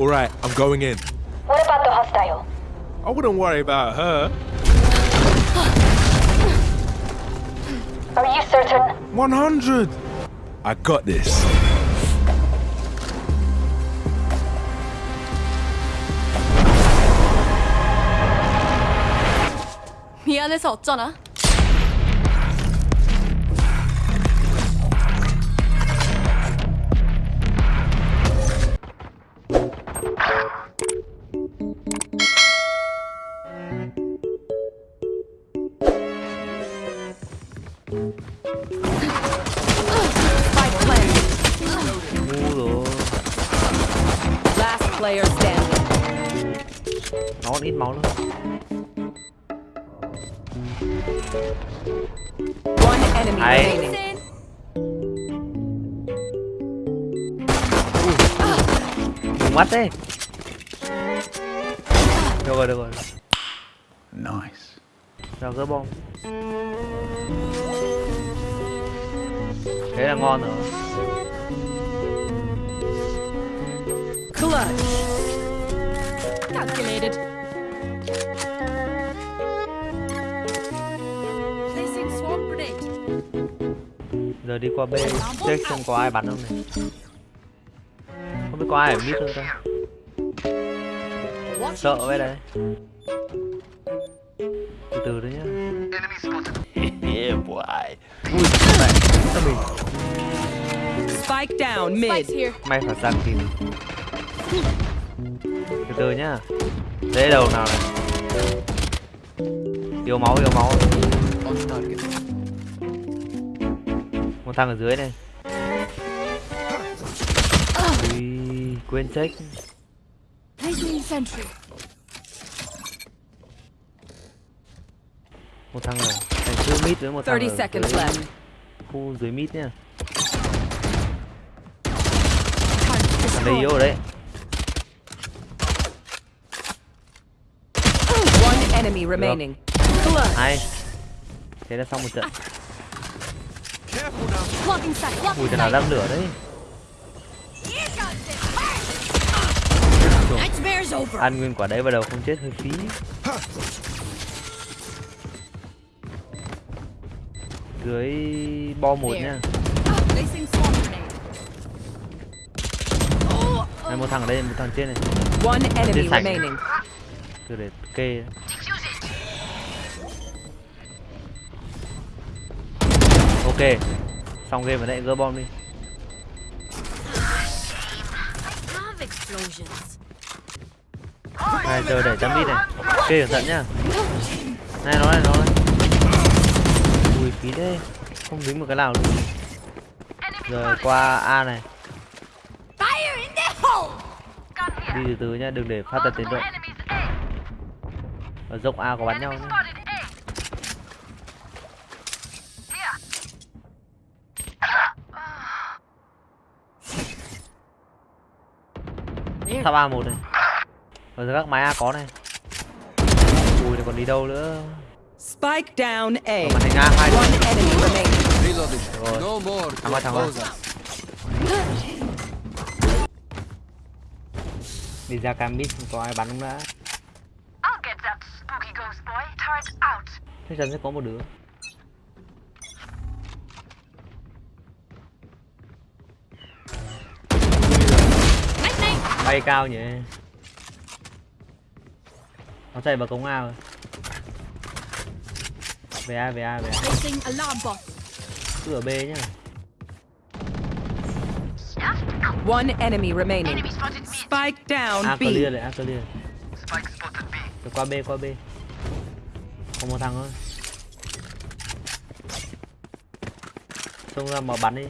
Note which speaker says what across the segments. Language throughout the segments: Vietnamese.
Speaker 1: All right, I'm going in.
Speaker 2: What about the hostile?
Speaker 1: I wouldn't worry about her.
Speaker 2: Are you certain?
Speaker 1: 100. I got this.
Speaker 3: 미안해서 어쩌나? Player standing.
Speaker 4: nó còn ít máu nữa
Speaker 3: One enemy
Speaker 4: Hay.
Speaker 3: remaining.
Speaker 4: Đừng mắt đấy được rồi được rồi
Speaker 5: Nice.
Speaker 4: Nào gỡ bom Thế là ngon rồi
Speaker 3: Clutch. Calculated. Placing swarm grenade.
Speaker 4: Giờ đi qua B Check xem có ai bắn không này Không biết có ai ở mid không ta Sợ vậy đấy Từ từ đấy nhá
Speaker 5: Yeah, boy.
Speaker 4: Ui, mẹ, sao mình
Speaker 3: Spike down mid. here.
Speaker 4: May phải sang kịp Từ từ nhá. Dễ đầu nào này? Yếu máu, yếu máu. Một thằng ở dưới này. Ui, quên check. Một thằng ở thành khu mid với một thằng
Speaker 3: 30
Speaker 4: ở dưới khu dưới mid nhá. Thằng đây yếu ở đấy
Speaker 3: One enemy remaining.
Speaker 4: Hay. Thế là xong một trận. Ui, thằng nào đang lửa đấy. Ăn nguyên quả đấy vào đầu không chết hơi phí. Dưới bo một
Speaker 3: grenade.
Speaker 4: Này một thằng ở đây, một thằng trên này.
Speaker 3: One enemy remaining.
Speaker 4: Cứ để kê Ok. Xong game ở đây gỡ bom đi. Này giờ để chấm đi này. Ok cẩn thận nhá. Này nó này nó này. Ui phí thế. Không dính một cái nào luôn. Rồi qua A này. Đi từ từ nhá, đừng để phát ra tiến độ. Ở dốc A có bắn nhau nhá. Tháp A một này Ở dưới các máy A có này Ui này còn đi đâu nữa
Speaker 3: Spike down A.
Speaker 4: Ở màn hình A hai
Speaker 3: One enemy remaining.
Speaker 5: Reloading.
Speaker 4: Rồi.
Speaker 5: No more
Speaker 4: Thằng ơi, thằng. Đi ra cam mid không có ai bắn không đã
Speaker 2: I'll get that spooky ghost boy. Turret out.
Speaker 4: Chắc chắn sẽ có một đứa Bay cao nhỉ? Nó chạy vào cống A rồi Về A, về A, về A. Ở B nhá.
Speaker 3: One enemy remaining. Spike down
Speaker 4: A
Speaker 3: B.
Speaker 4: clear này, A clear. Rồi qua B, qua B. Còn một thằng thôi. Xông ra mà bắn đi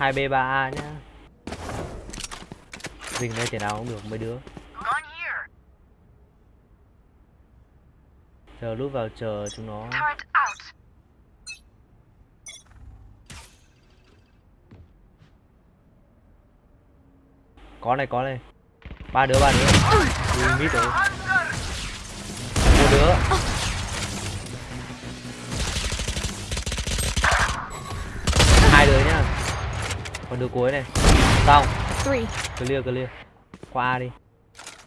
Speaker 4: 2B3A nhá. Dình đây thể nào cũng được mấy đứa. Giờ lúc vào chờ chúng nó. Có này có này. Ba đứa ba đứa. Mít rồi. Một đứa. Còn đứa cuối này. Xong. Clear clear. Qua đi.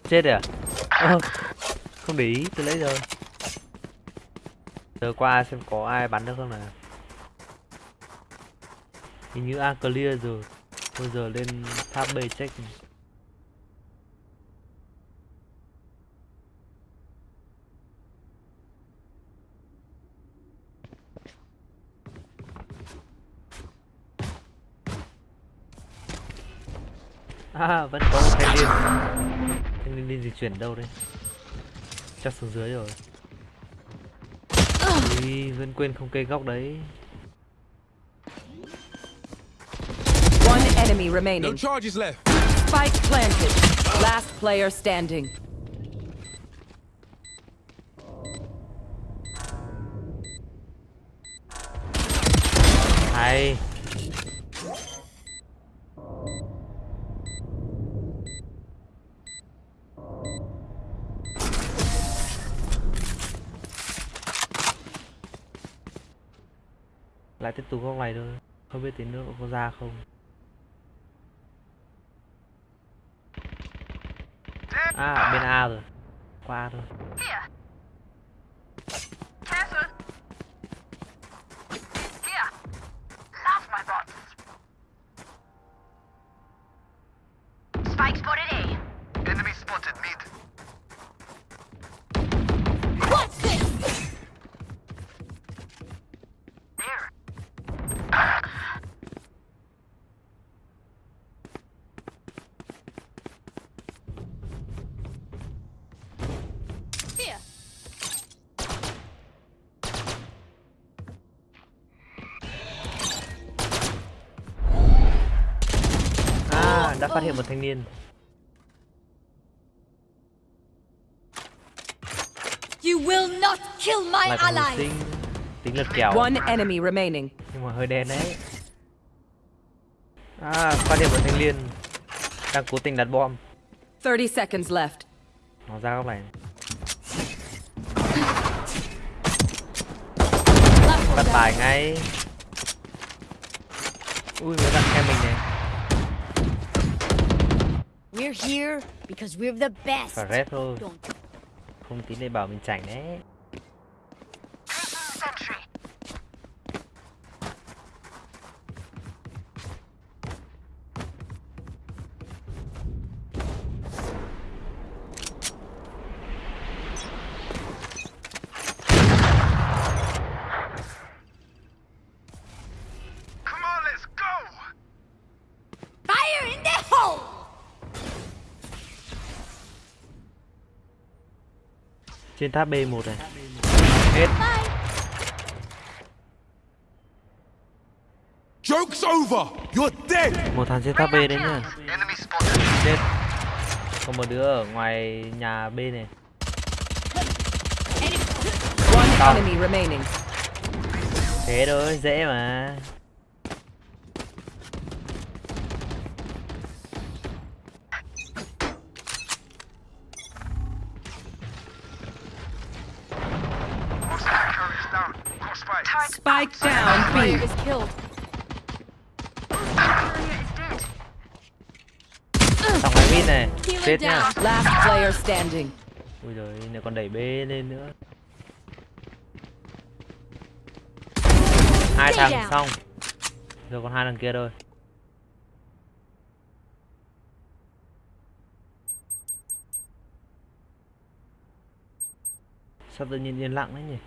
Speaker 4: Chết rồi à? Ơ, không để ý tôi lấy rồi. Giờ qua xem có ai bắn được không nào. Hình như a clear rồi. Bây giờ lên tháp b check này. À, vẫn có một thanh niên Thanh niên di chuyển đâu đây Chắc xuống dưới rồi Ui, vẫn quên không cây góc đấy
Speaker 3: One enemy
Speaker 1: No
Speaker 3: remaining.
Speaker 1: charges left.
Speaker 3: Spike planted. Last player standing.
Speaker 4: Hay tiếp tục góc này thôi. Không biết tí nữa có ra không. À bên A rồi. Qua thôi. À đã phát hiện một thanh niên.
Speaker 6: You will not kill my
Speaker 4: Lại còn hồi
Speaker 6: ally.
Speaker 4: sinh Tính lật kèo.
Speaker 3: One enemy remaining.
Speaker 4: Nhưng mà hơi đen đấy. À phát hiện một thanh niên Đang cố tình đặt bom.
Speaker 3: 30 seconds left.
Speaker 4: Nó ra góc này. Bắt bài ngay. Ui mới đặt em mình này
Speaker 6: We're here because we're the best.
Speaker 4: Phải rep thôi Không tí này bảo mình chảnh đấy Trên tháp B1 này Hết
Speaker 1: Joke's over. You're dead.
Speaker 4: Một thằng trên tháp B đấy nhá. Chết Còn một đứa ở ngoài nhà B này
Speaker 3: One enemy remaining.
Speaker 4: Thế thôi dễ mà
Speaker 3: Spike down
Speaker 6: Player is killed.
Speaker 4: Xong cái mid này. Chết
Speaker 6: down.
Speaker 3: Last player standing.
Speaker 4: Ui giời này còn đẩy B lên nữa. Hai thằng xong. Rồi còn hai thằng kia thôi. Sao tự nhiên yên lặng đấy nhỉ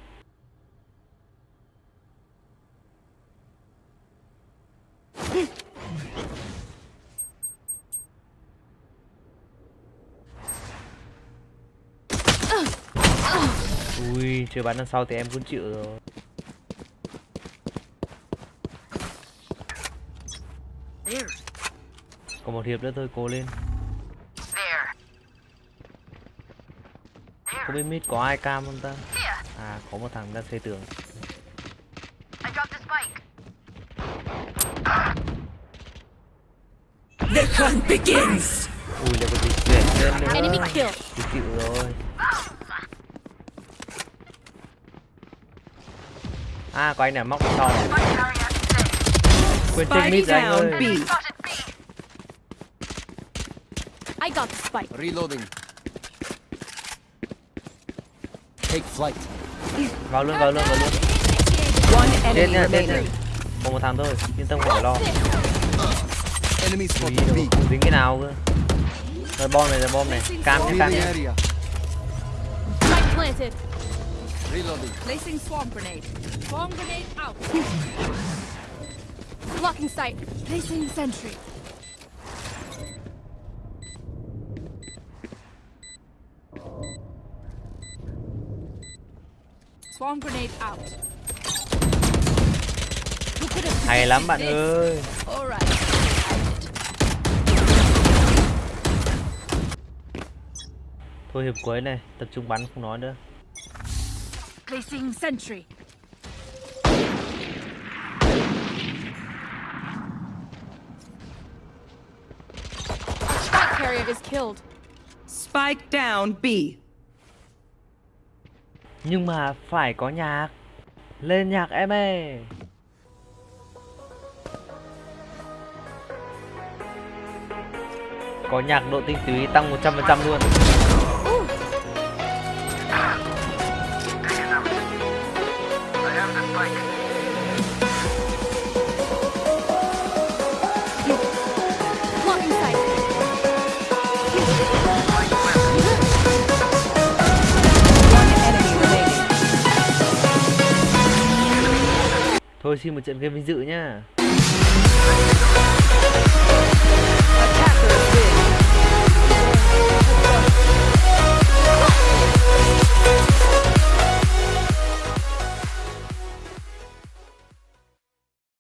Speaker 4: Ui, chưa bắn đằng sau thì em cũng chịu rồi
Speaker 2: There.
Speaker 4: Còn một hiệp nữa thôi, cố lên
Speaker 2: There.
Speaker 4: Không biết mid có ai cam không ta. À, có một thằng đang xây tường
Speaker 2: the spike.
Speaker 3: The hunt begins.
Speaker 4: Ui, lại có dịch chuyển lên nữa
Speaker 6: Enemy kill.
Speaker 4: Chịu rồi À có anh này móc sau này Quên check mid rồi anh ơi
Speaker 3: B.
Speaker 6: I got the spike.
Speaker 1: Reloading. Take flight.
Speaker 4: Vào luôn vào luôn vào luôn
Speaker 3: One
Speaker 4: Chết
Speaker 3: enemy
Speaker 4: nha chết nha
Speaker 3: remaining.
Speaker 4: Còn một thằng thôi Yên tâm không phải lo
Speaker 1: B.
Speaker 4: không dính cái nào cơ Rồi bom này rồi bom này Cam nhá cam
Speaker 1: area.
Speaker 6: Spike planted.
Speaker 1: Reloading.
Speaker 6: Placing swarm grenade. Swarm grenade out. Blocking sight. Placing sentry. Swarm grenade out.
Speaker 4: Hay lắm bạn ơi. Thôi hiệp cuối này Tập trung bắn không nói nữa
Speaker 6: Placing sentry. Spike carrier is killed.
Speaker 3: Spike down B.
Speaker 4: Nhưng mà phải có nhạc Lên nhạc em ơi Có nhạc độ tinh túy tăng 100% luôn Thôi xin một trận game vinh dự nhá.